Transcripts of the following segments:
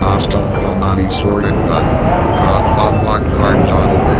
Hasta la mani sorgan, God that black cards on the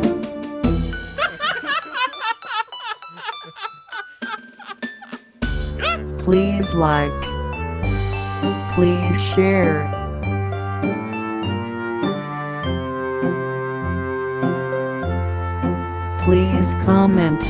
Please like. Please share. Please comment.